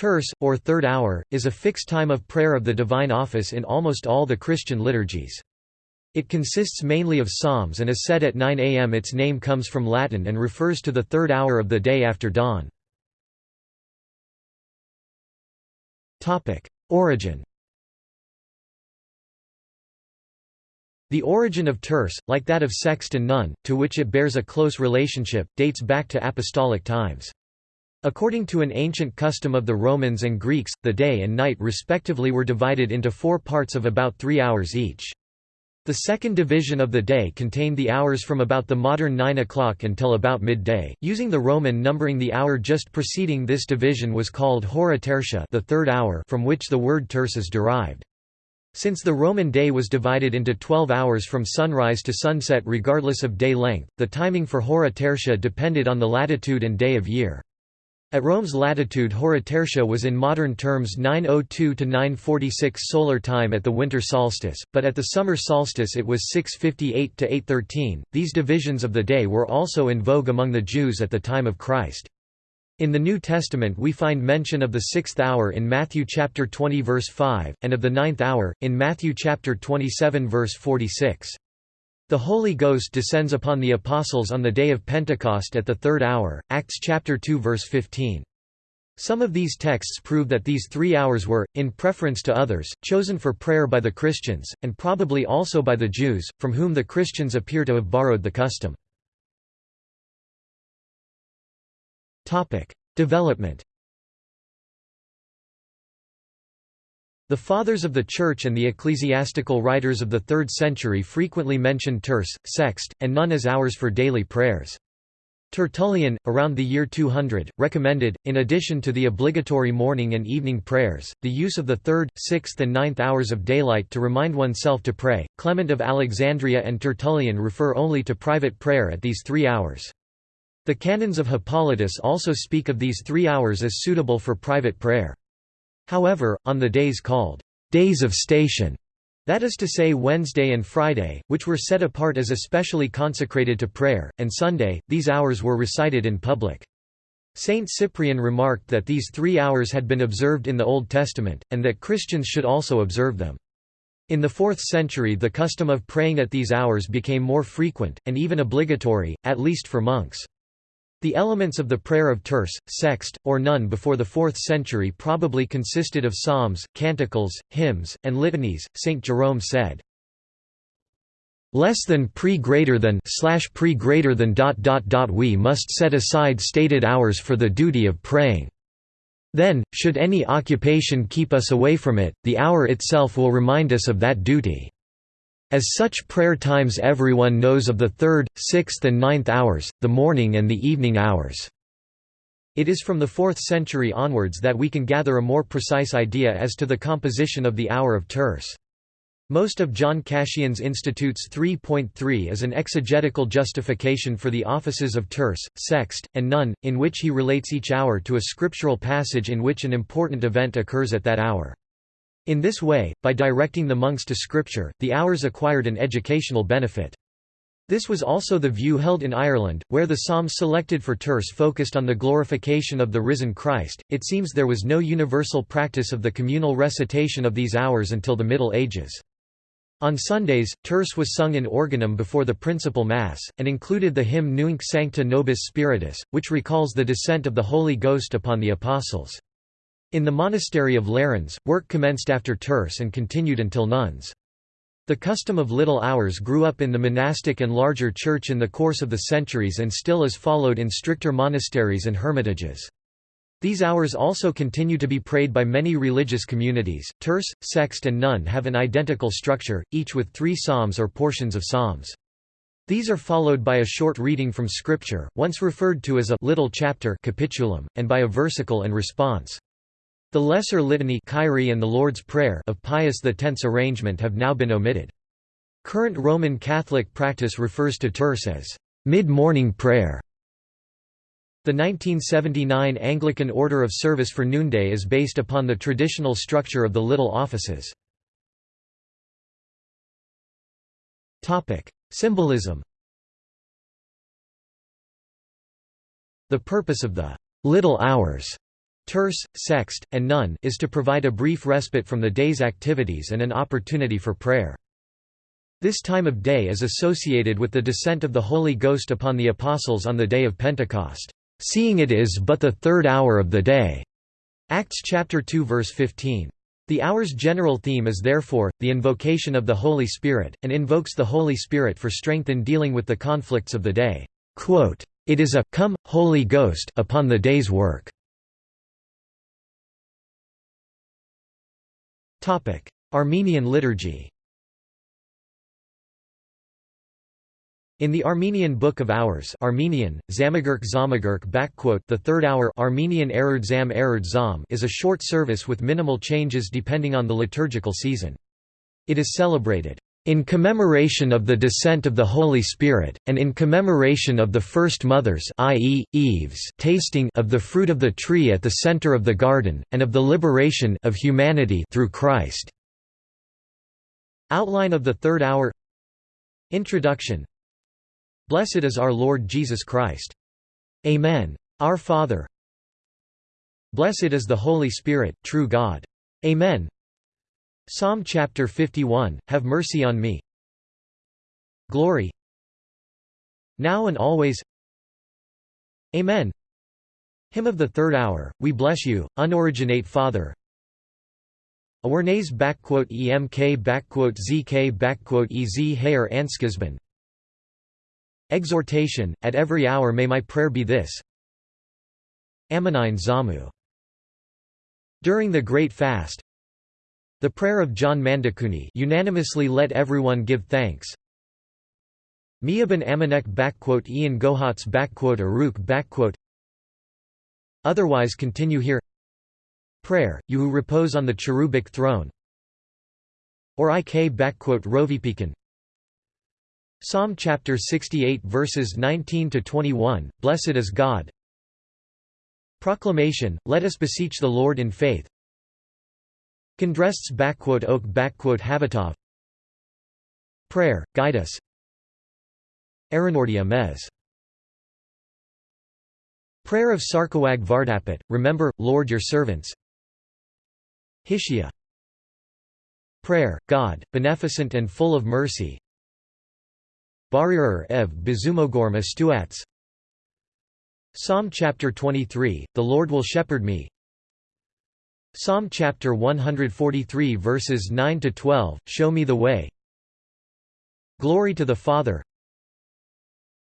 terce, or third hour, is a fixed time of prayer of the divine office in almost all the Christian liturgies. It consists mainly of psalms and is said at 9 am. Its name comes from Latin and refers to the third hour of the day after dawn. Origin The origin of terce, like that of sext and none, to which it bears a close relationship, dates back to apostolic times. According to an ancient custom of the Romans and Greeks, the day and night respectively were divided into four parts of about three hours each. The second division of the day contained the hours from about the modern 9 o'clock until about midday. Using the Roman numbering the hour just preceding this division was called hora tertia, the third hour, from which the word terce is derived. Since the Roman day was divided into 12 hours from sunrise to sunset regardless of day length, the timing for hora tertia depended on the latitude and day of year. At Rome's latitude Hora Tertia was in modern terms 902 to 946 solar time at the winter solstice, but at the summer solstice it was 658 to 813. These divisions of the day were also in vogue among the Jews at the time of Christ. In the New Testament we find mention of the sixth hour in Matthew chapter 20 verse 5, and of the ninth hour, in Matthew chapter 27 verse 46. The Holy Ghost descends upon the apostles on the day of Pentecost at the third hour, Acts chapter 2 verse 15. Some of these texts prove that these three hours were, in preference to others, chosen for prayer by the Christians, and probably also by the Jews, from whom the Christians appear to have borrowed the custom. Development The Fathers of the Church and the ecclesiastical writers of the 3rd century frequently mention terce, sext, and none as hours for daily prayers. Tertullian, around the year 200, recommended, in addition to the obligatory morning and evening prayers, the use of the third, sixth and ninth hours of daylight to remind oneself to pray. Clement of Alexandria and Tertullian refer only to private prayer at these three hours. The canons of Hippolytus also speak of these three hours as suitable for private prayer. However, on the days called days of station, that is to say Wednesday and Friday, which were set apart as especially consecrated to prayer, and Sunday, these hours were recited in public. Saint Cyprian remarked that these three hours had been observed in the Old Testament, and that Christians should also observe them. In the 4th century the custom of praying at these hours became more frequent, and even obligatory, at least for monks. The elements of the prayer of terce, sext, or none before the 4th century probably consisted of psalms, canticles, hymns, and litanies. St. Jerome said, less than pre greater than slash pre greater than dot dot dot we must set aside stated hours for the duty of praying. Then, should any occupation keep us away from it, the hour itself will remind us of that duty. As such prayer times everyone knows of the third, sixth and ninth hours, the morning and the evening hours. It is from the 4th century onwards that we can gather a more precise idea as to the composition of the hour of terce. Most of John Cassian's Institutes 3.3 is an exegetical justification for the offices of terce, sext, and none, in which he relates each hour to a scriptural passage in which an important event occurs at that hour. In this way, by directing the monks to scripture, the hours acquired an educational benefit. This was also the view held in Ireland, where the psalms selected for terce focused on the glorification of the risen Christ. It seems there was no universal practice of the communal recitation of these hours until the Middle Ages. On Sundays, terce was sung in organum before the principal Mass, and included the hymn Nunc Sancta Nobis Spiritus, which recalls the descent of the Holy Ghost upon the Apostles. In the monastery of Lérins, work commenced after terce and continued until nones. The custom of little hours grew up in the monastic and larger church in the course of the centuries and still is followed in stricter monasteries and hermitages. These hours also continue to be prayed by many religious communities. Terce, sext, and none have an identical structure, each with three psalms or portions of psalms. These are followed by a short reading from Scripture, once referred to as a little chapter capitulum, and by a versicle and response. The Lesser Litany Kyrie and the Lord's Prayer of Pius X's arrangement have now been omitted. Current Roman Catholic practice refers to terce as mid-morning prayer. The 1979 Anglican Order of Service for Noonday is based upon the traditional structure of the little offices. Symbolism The purpose of the little hours terce, sext, and none is to provide a brief respite from the day's activities and an opportunity for prayer. This time of day is associated with the descent of the Holy Ghost upon the Apostles on the day of Pentecost, "...seeing it is but the third hour of the day." Acts chapter 2 verse 15. The hour's general theme is therefore, the invocation of the Holy Spirit, and invokes the Holy Spirit for strength in dealing with the conflicts of the day. Quote, it is a, come, Holy Ghost, upon the day's work. Armenian liturgy. In the Armenian Book of Hours Armenian, Zamagurk Zamagurk the third hour Armenian Ererd Zam Ererd Zam is a short service with minimal changes depending on the liturgical season. It is celebrated in commemoration of the descent of the Holy Spirit, and in commemoration of the first mothers i.e., Eve's tasting of the fruit of the tree at the center of the garden, and of the liberation of humanity through Christ. Outline of the Third Hour Introduction Blessed is our Lord Jesus Christ. Amen. Our Father. Blessed is the Holy Spirit, true God. Amen. Psalm chapter 51, Have mercy on me. Glory. Now and always. Amen. Hymn of the third hour, we bless you, unoriginate Father. Emk zk ez hair. Exhortation, at every hour may my prayer be this Ammonine Zamu. During the Great Fast The prayer of John Mandakuni unanimously let everyone give thanks. Miaban Amanek Ian Gohats Aruk Otherwise continue here. Prayer, you who repose on the cherubic throne. Or ik rovipikan Psalm chapter 68 verses 19 to 21 Blessed is God. Proclamation Let us beseech the Lord in faith Kondrests oak Havatov. Prayer guide us. Aranordia mes. Prayer of Sarkowag Vardapet Remember Lord your servants. Hishia Prayer God beneficent and full of mercy. Barrier ev Bizumogorm Astuats Psalm chapter 23, The Lord will shepherd me Psalm chapter 143 verses 9 to 12 Show me the way. Glory to the Father.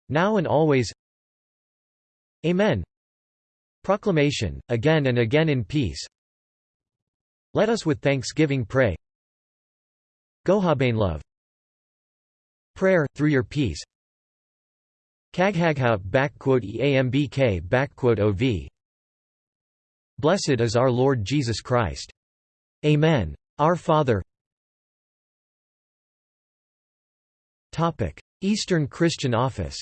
Now and always. Amen. Proclamation, again and again in peace. Let us with thanksgiving pray. Gohabain love. Prayer, through your peace. Kaghaghout eambk backquote ov Blessed is our Lord Jesus Christ. Amen. Our Father Eastern Christian office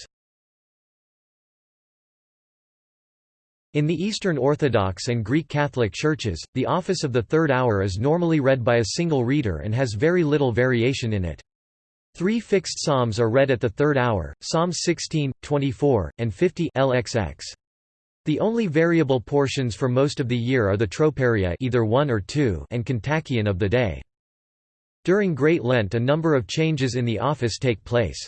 In the Eastern Orthodox and Greek Catholic churches, the office of the third hour is normally read by a single reader and has very little variation in it. Three fixed psalms are read at the third hour, Psalms 16, 24, and 50 LXX. The only variable portions for most of the year are the troparia either one or two and kontakion of the day. During Great Lent a number of changes in the office take place.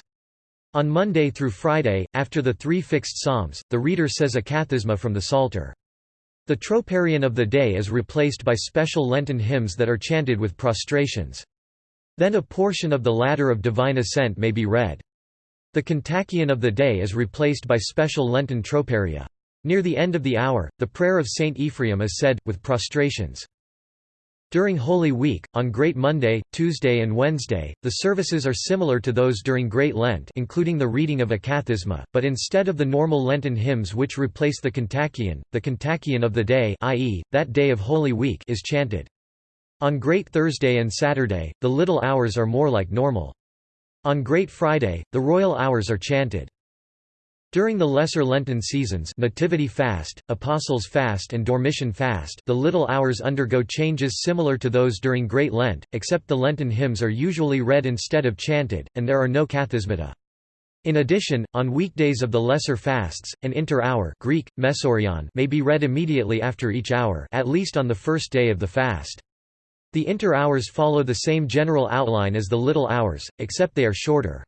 On Monday through Friday, after the three fixed psalms, the reader says a kathisma from the Psalter. The troparion of the day is replaced by special Lenten hymns that are chanted with prostrations. Then a portion of the ladder of divine ascent may be read. The kontakion of the day is replaced by special Lenten troparia. Near the end of the hour, the prayer of Saint Ephraim is said, with prostrations. During Holy Week, on Great Monday, Tuesday and Wednesday, the services are similar to those during Great Lent including the reading of a kathisma, but instead of the normal Lenten hymns which replace the kontakion, the kontakion of the day i.e., that day of Holy Week is chanted. On Great Thursday and Saturday, the little hours are more like normal. On Great Friday, the royal hours are chanted. During the lesser Lenten seasons Nativity Fast, Apostles' Fast and Dormition Fast the little hours undergo changes similar to those during Great Lent, except the Lenten hymns are usually read instead of chanted, and there are no kathismata. In addition, on weekdays of the lesser fasts, an inter-hour Greek, mesorion may be read immediately after each hour at least on the first day of the fast. The inter-hours follow the same general outline as the little hours, except they are shorter.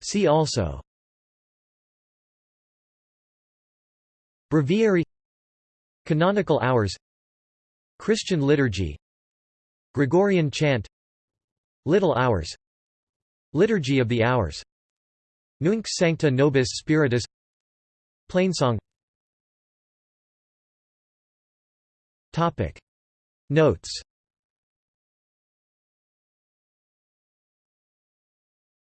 See also. Breviary. Canonical hours. Christian liturgy. Gregorian chant. Little Hours. Liturgy of the Hours. Nunc Sancta Nobis Spiritus. Plainsong Notes